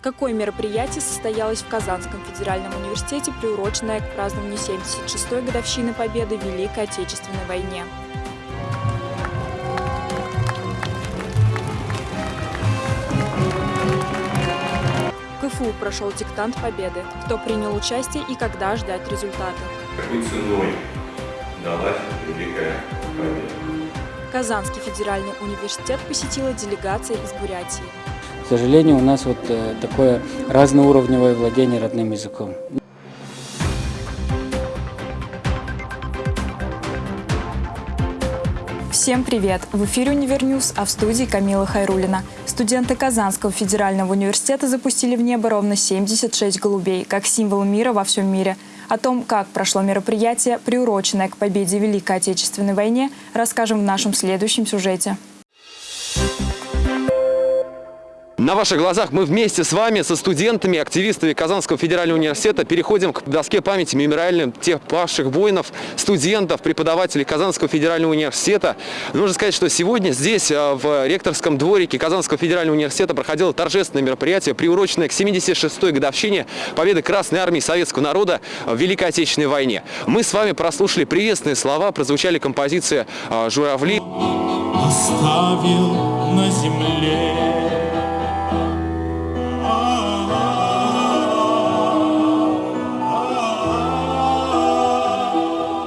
Какое мероприятие состоялось в Казанском федеральном университете, приуроченное к празднованию 76-й годовщины Победы в Великой Отечественной войне? В КФУ прошел диктант Победы. Кто принял участие и когда ждать результаты? Какой ценой далась Великая Победа? Казанский федеральный университет посетила делегация из Бурятии. К сожалению, у нас вот э, такое разноуровневое владение родным языком. Всем привет! В эфире «UniverNews», а в студии Камила Хайрулина. Студенты Казанского федерального университета запустили в небо ровно 76 голубей, как символ мира во всем мире. О том, как прошло мероприятие, приуроченное к победе в Великой Отечественной войне, расскажем в нашем следующем сюжете. На ваших глазах мы вместе с вами, со студентами, активистами Казанского федерального университета переходим к доске памяти мемориальным тех павших воинов, студентов, преподавателей Казанского федерального университета. Нужно сказать, что сегодня здесь, э, в ректорском дворике Казанского федерального университета, проходило торжественное мероприятие, приуроченное к 76-й годовщине победы Красной армии советского народа в Великой Отечественной войне. Мы с вами прослушали приветственные слова, прозвучали композиции э, «Журавли». Оставил на земле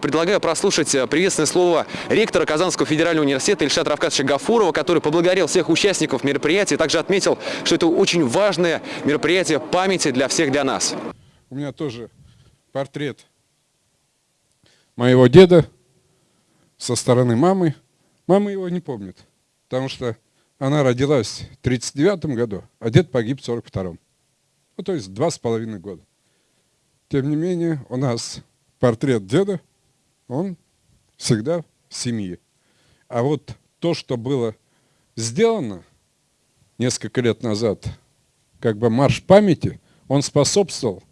Предлагаю прослушать э, приветственное слово ректора Казанского федерального университета Ильшата Равкадовича Гафурова, который поблагодарил всех участников мероприятия, также отметил, что это очень важное мероприятие памяти для всех, для нас. У меня тоже портрет моего деда со стороны мамы. Мама его не помнит, потому что она родилась в 1939 году, а дед погиб в 1942. Ну, то есть два с половиной года. Тем не менее, у нас портрет деда – он всегда в семье. А вот то, что было сделано несколько лет назад, как бы марш памяти, он способствовал,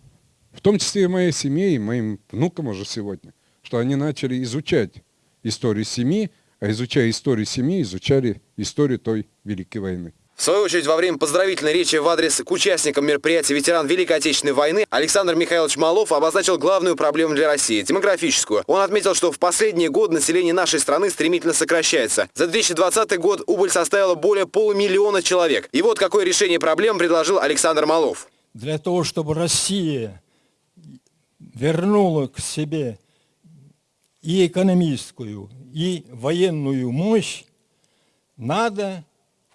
в том числе и моей семье, и моим внукам уже сегодня, что они начали изучать историю семьи, а изучая историю семьи, изучали историю той Великой войны. В свою очередь, во время поздравительной речи в адрес к участникам мероприятия ветеран Великой Отечественной войны Александр Михайлович Малов обозначил главную проблему для России – демографическую. Он отметил, что в последние годы население нашей страны стремительно сокращается. За 2020 год убыль составила более полумиллиона человек. И вот какое решение проблем предложил Александр Малов. Для того, чтобы Россия вернула к себе и экономическую, и военную мощь, надо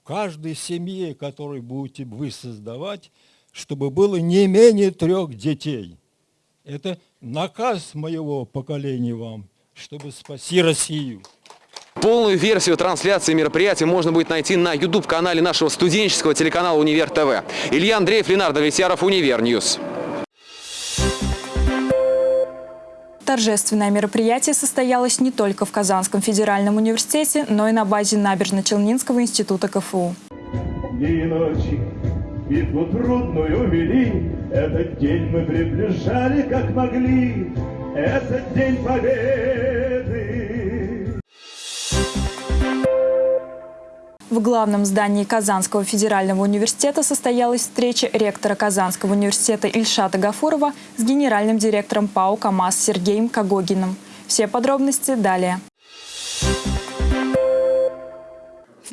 каждой семье, которую будете вы создавать, чтобы было не менее трех детей. Это наказ моего поколения вам, чтобы спасти Россию. Полную версию трансляции мероприятия можно будет найти на YouTube-канале нашего студенческого телеканала «Универ ТВ». Илья Андреев, Ленардо Витяров, UniverNews. Торжественное мероприятие состоялось не только в Казанском федеральном университете, но и на базе Набережно-Челнинского института КФУ. Битву трудную вели, Этот день мы приближали как могли, Этот день победы. В главном здании Казанского федерального университета состоялась встреча ректора Казанского университета Ильшата Гафурова с генеральным директором ПАО КАМАЗ Сергеем Кагогиным. Все подробности далее.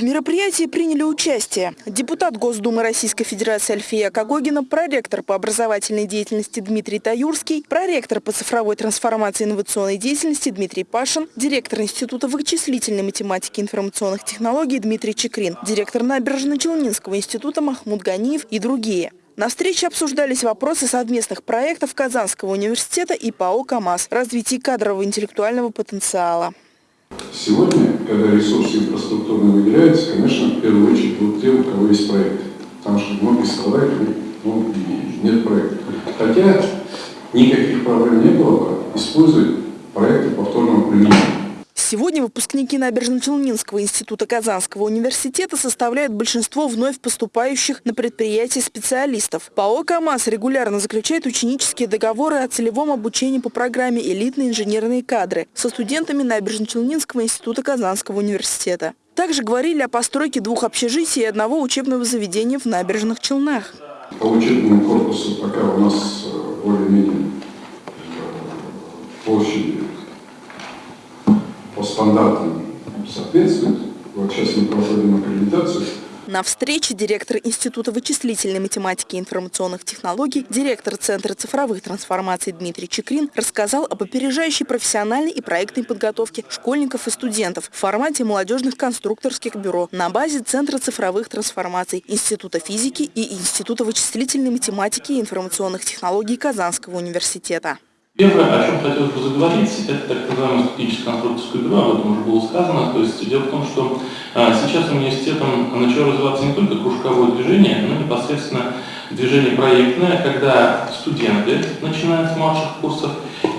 В мероприятии приняли участие депутат Госдумы Российской Федерации Альфия Кагогина, проректор по образовательной деятельности Дмитрий Таюрский, проректор по цифровой трансформации инновационной деятельности Дмитрий Пашин, директор Института вычислительной математики и информационных технологий Дмитрий Чекрин, директор Набережно-Челнинского института Махмуд Ганиев и другие. На встрече обсуждались вопросы совместных проектов Казанского университета и ПАО «КамАЗ», развития кадрового интеллектуального потенциала. Сегодня, когда ресурсы инфраструктурные выделяются, конечно, в первую очередь будут те, у кого есть проект. Потому что многие сказали, ну, нет проекта. Хотя никаких проблем не было бы использовать проекты повторного применения. Сегодня выпускники Набережно-Челнинского института Казанского университета составляют большинство вновь поступающих на предприятия специалистов. ПАО «КамАЗ» регулярно заключает ученические договоры о целевом обучении по программе «Элитные инженерные кадры» со студентами Набережно-Челнинского института Казанского университета. Также говорили о постройке двух общежитий и одного учебного заведения в Набережных Челнах. По учебному корпусу пока у нас э, более-менее э, площади по стандартам соответствует. Вот сейчас мы проводим аккредитацию. На встрече директор Института вычислительной математики и информационных технологий, директор Центра цифровых трансформаций Дмитрий Чекрин рассказал об опережающей профессиональной и проектной подготовке школьников и студентов в формате молодежных конструкторских бюро на базе Центра цифровых трансформаций Института физики и Института вычислительной математики и информационных технологий Казанского университета. Первое, о чем хотелось бы заговорить, это так называемое стратегическое конструкторское бюро, об этом уже было сказано. То есть дело в том, что а, сейчас университетом начало развиваться не только кружковое движение, но непосредственно движение проектное, когда студенты, начиная с младших курсов,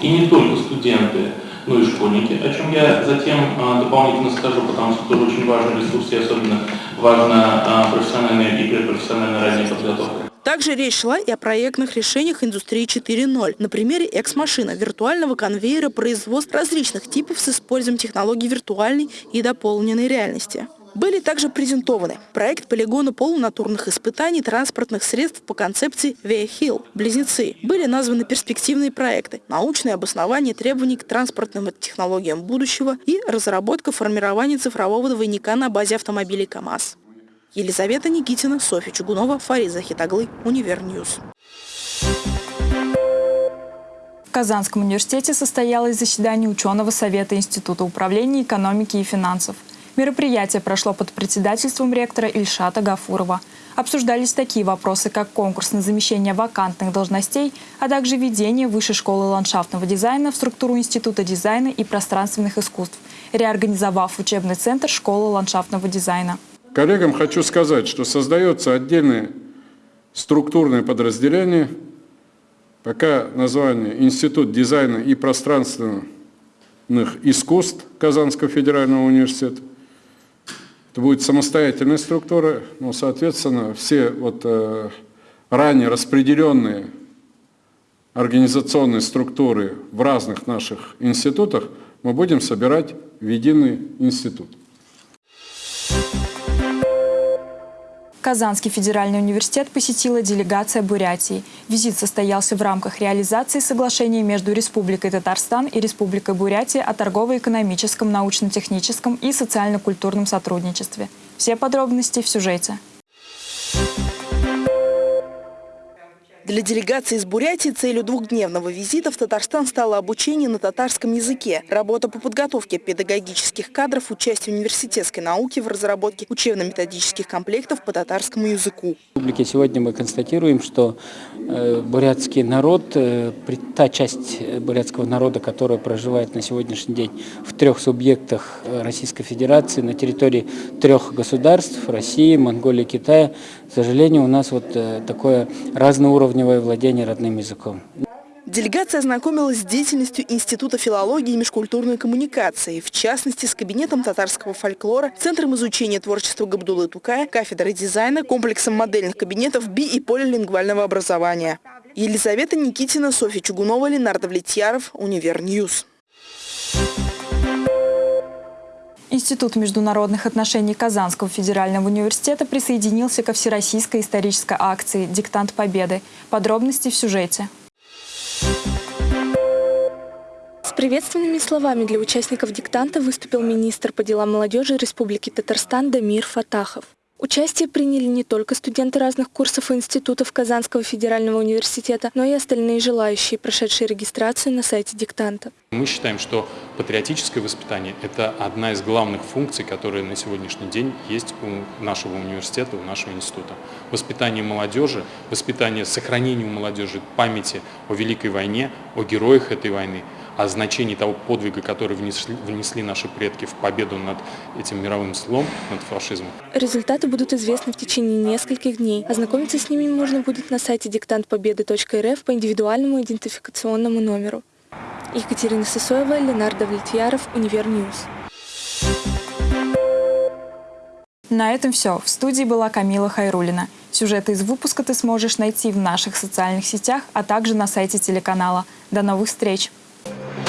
и не только студенты, но и школьники, о чем я затем а, дополнительно скажу, потому что тоже очень важный ресурс и особенно важна а, профессиональная и предпрофессиональная ранняя подготовка. Также речь шла и о проектных решениях индустрии 4.0 на примере экс-машина, виртуального конвейера производств различных типов с использованием технологий виртуальной и дополненной реальности. Были также презентованы проект полигона полунатурных испытаний транспортных средств по концепции VIA-HILL «Близнецы». Были названы перспективные проекты, научное обоснование требований к транспортным технологиям будущего и разработка формирования цифрового двойника на базе автомобилей КАМАЗ. Елизавета Никитина, Софья Чугунова, Фариза Хитаглы, Univer News. В Казанском университете состоялось заседание ученого совета Института управления экономики и финансов. Мероприятие прошло под председательством ректора Ильшата Гафурова. Обсуждались такие вопросы, как конкурс на замещение вакантных должностей, а также введение Высшей школы ландшафтного дизайна в структуру Института дизайна и пространственных искусств, реорганизовав учебный центр школы ландшафтного дизайна. Коллегам хочу сказать, что создается отдельное структурное подразделение, пока название Институт дизайна и пространственных искусств Казанского федерального университета. Это будет самостоятельная структура, но, соответственно, все вот, э, ранее распределенные организационные структуры в разных наших институтах мы будем собирать в единый институт. Казанский федеральный университет посетила делегация Бурятии. Визит состоялся в рамках реализации соглашения между Республикой Татарстан и Республикой Бурятия о торгово-экономическом, научно-техническом и социально-культурном сотрудничестве. Все подробности в сюжете. Для делегации из Бурятии целью двухдневного визита в Татарстан стало обучение на татарском языке, работа по подготовке педагогических кадров, участие университетской науки в разработке учебно-методических комплектов по татарскому языку. В республике сегодня мы констатируем, что э, бурятский народ, э, та часть э, бурятского народа, которая проживает на сегодняшний день в трех субъектах Российской Федерации, на территории трех государств, России, Монголии, Китая, к сожалению, у нас вот такое разноуровневое уровневое владение родным языком. Делегация ознакомилась с деятельностью Института филологии и межкультурной коммуникации, в частности, с кабинетом татарского фольклора, Центром изучения творчества Габдулы Тукая, кафедрой дизайна, комплексом модельных кабинетов би- и полилингвального образования. Елизавета Никитина, Софья Чугунова, Ленардо Влетьяров, Univer News. Институт международных отношений Казанского федерального университета присоединился ко всероссийской исторической акции «Диктант Победы». Подробности в сюжете. С приветственными словами для участников диктанта выступил министр по делам молодежи Республики Татарстан Дамир Фатахов. Участие приняли не только студенты разных курсов и институтов Казанского федерального университета, но и остальные желающие, прошедшие регистрацию на сайте диктанта. Мы считаем, что патриотическое воспитание – это одна из главных функций, которые на сегодняшний день есть у нашего университета, у нашего института. Воспитание молодежи, воспитание, сохранение у молодежи памяти о Великой войне, о героях этой войны – о значении того подвига, который внесли, внесли наши предки в победу над этим мировым злом, над фашизмом. Результаты будут известны в течение нескольких дней. Ознакомиться с ними можно будет на сайте диктантпобеды.рф по индивидуальному идентификационному номеру. Екатерина Сысоева, Ленардо Влетьяров, Univer News. На этом все. В студии была Камила Хайрулина. Сюжеты из выпуска ты сможешь найти в наших социальных сетях, а также на сайте телеканала. До новых встреч! Thank you.